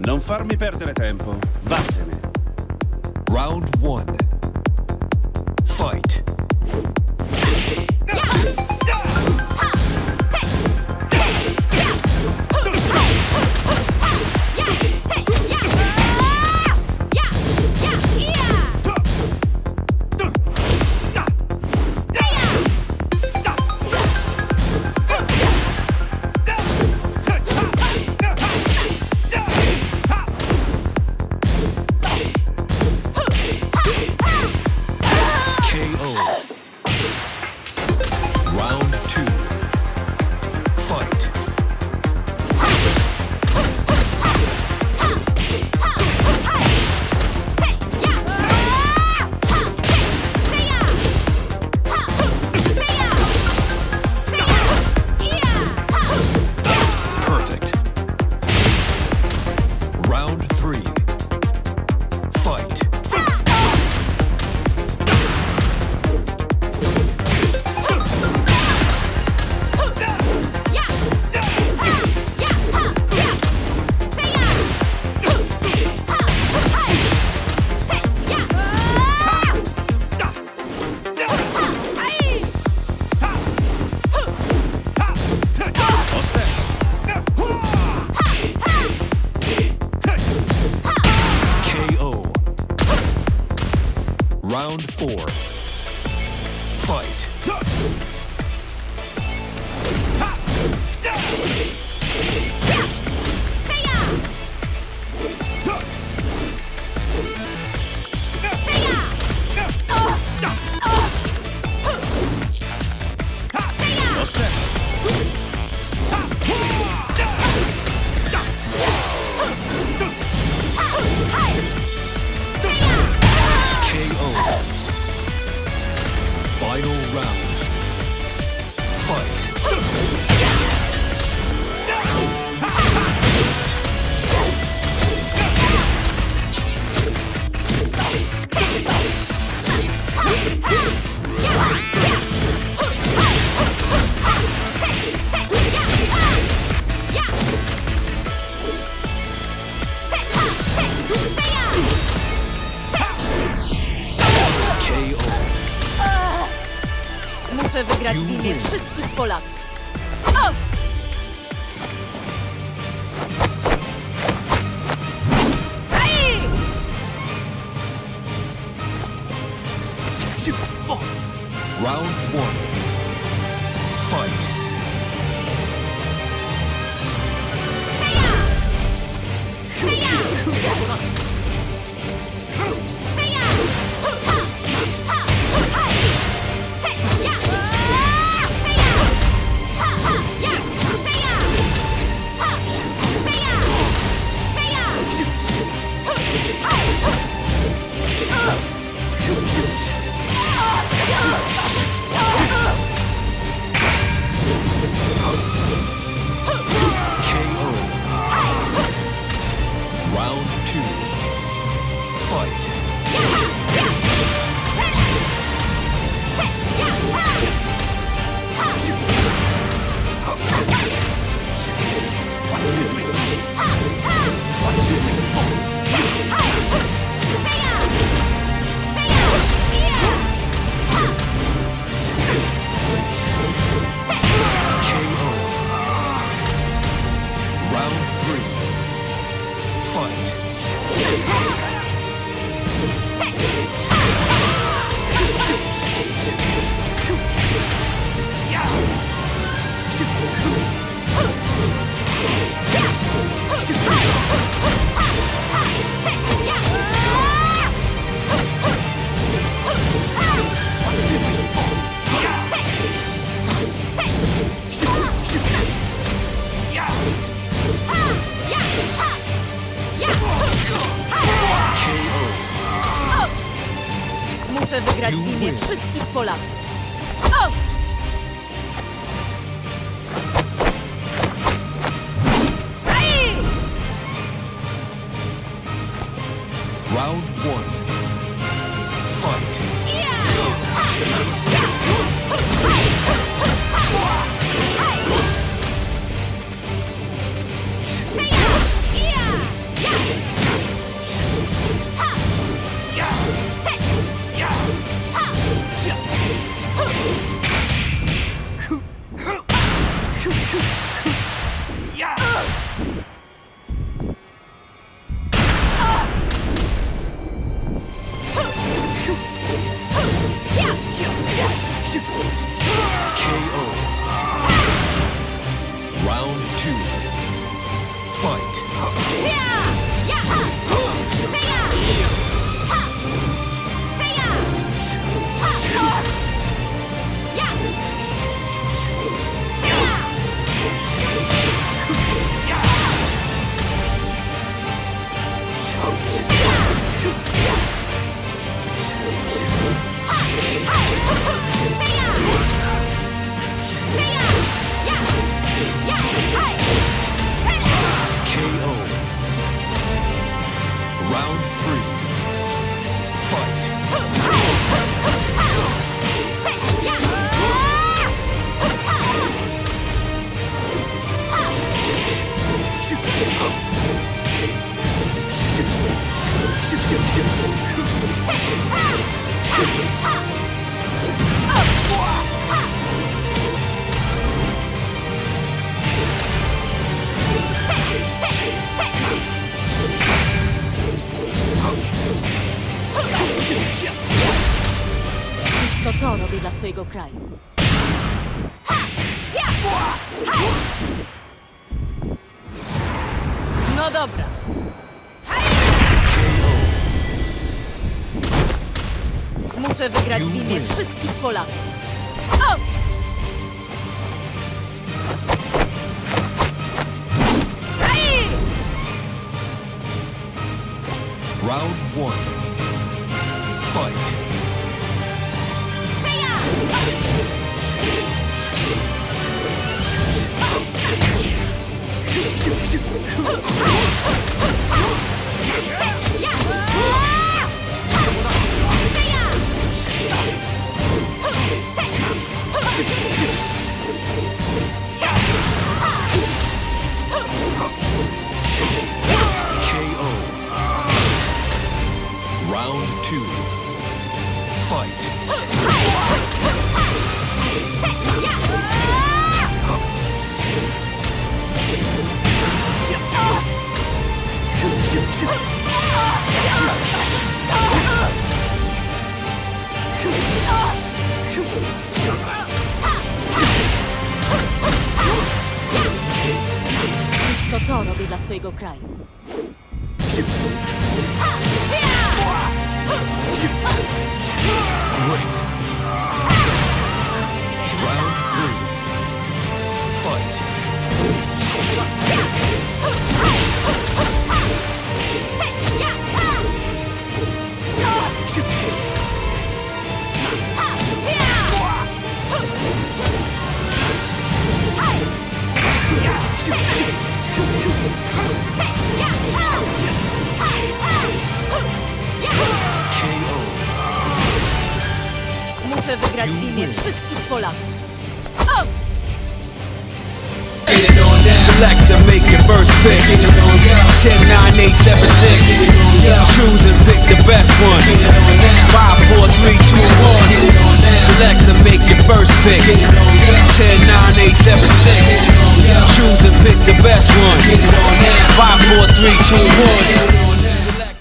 Non farmi perdere tempo. Vattene. Round one. Fight. Round four. Muszę wygrać w imię wszystkich Polaków. O! Round one. Wszystkich Polaków. naszego kraju. No dobra. Muszę wygrać w imię wszystkich Polaków. Round one. Fight. Round two. Fight. To to robi dla swojego kraju. Great. Muszę wygrać w imię wszystkich Polaków. Select to make your first pick. 10, 9, 8, 7, 6. Choose and pick the best one. 5, 4, 3, 2, 1. Select to make your first pick. 10, 9, 8, 7, 6. Pick the best one. 5, 4, 3, 2, 1.